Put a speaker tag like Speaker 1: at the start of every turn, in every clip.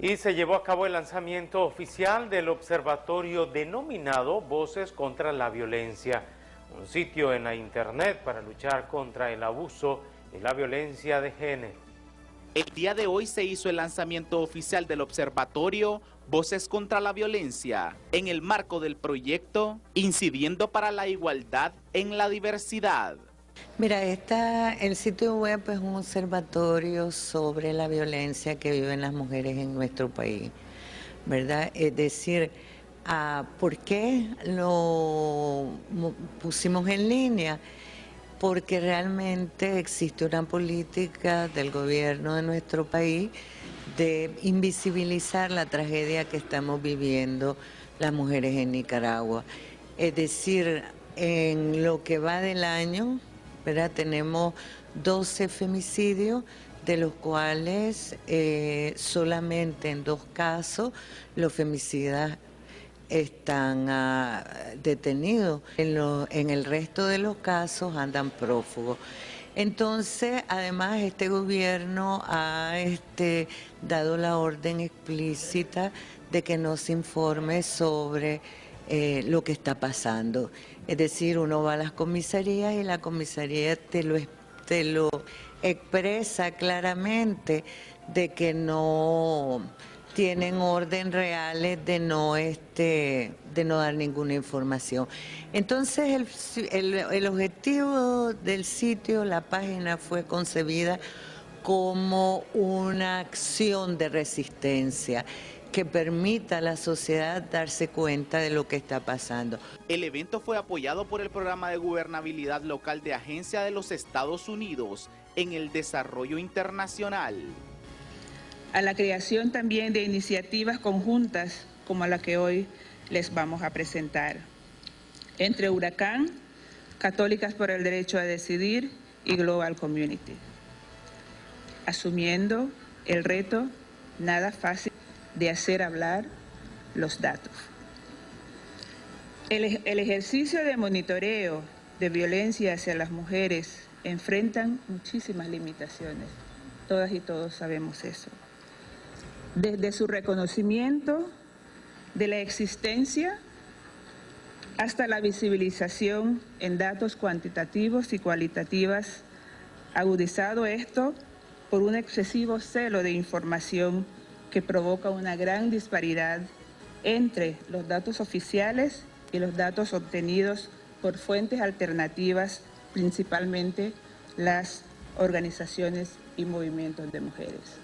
Speaker 1: Y se llevó a cabo el lanzamiento oficial del observatorio denominado Voces contra la Violencia, un sitio en la internet para luchar contra el abuso y la violencia de género.
Speaker 2: El día de hoy se hizo el lanzamiento oficial del observatorio Voces contra la Violencia en el marco del proyecto Incidiendo para la Igualdad en la Diversidad.
Speaker 3: Mira, esta, el sitio web es un observatorio sobre la violencia que viven las mujeres en nuestro país, ¿verdad? Es decir, ah, ¿por qué lo pusimos en línea? Porque realmente existe una política del gobierno de nuestro país de invisibilizar la tragedia que estamos viviendo las mujeres en Nicaragua. Es decir, en lo que va del año, tenemos 12 femicidios, de los cuales eh, solamente en dos casos los femicidas están ah, detenidos. En, en el resto de los casos andan prófugos. Entonces, además, este gobierno ha este, dado la orden explícita de que nos informe sobre eh, lo que está pasando. Es decir, uno va a las comisarías y la comisaría te lo, te lo expresa claramente de que no tienen orden reales de no este de no dar ninguna información. Entonces el, el objetivo del sitio, la página fue concebida como una acción de resistencia que permita a la sociedad darse cuenta de lo que está pasando.
Speaker 2: El evento fue apoyado por el Programa de Gobernabilidad Local de Agencia de los Estados Unidos en el Desarrollo Internacional.
Speaker 4: A la creación también de iniciativas conjuntas como la que hoy les vamos a presentar. Entre Huracán, Católicas por el Derecho a Decidir y Global Community. Asumiendo el reto nada fácil de hacer hablar los datos. El, ejercicio de monitoreo de violencia hacia las mujeres enfrentan muchísimas limitaciones. Todas y todos sabemos eso. Desde su reconocimiento de la existencia hasta la visibilización en datos cuantitativos y cualitativas, agudizado esto por un excesivo celo de información que provoca una gran disparidad entre los datos oficiales y los datos obtenidos por fuentes alternativas, principalmente las organizaciones y movimientos de mujeres.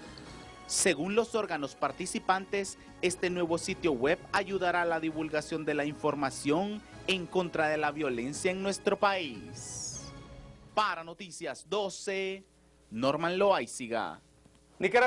Speaker 2: Según los órganos participantes, este nuevo sitio web ayudará a la divulgación de la información en contra de la violencia en nuestro país. Para Noticias 12, Norman Loaiziga. Nicaragua.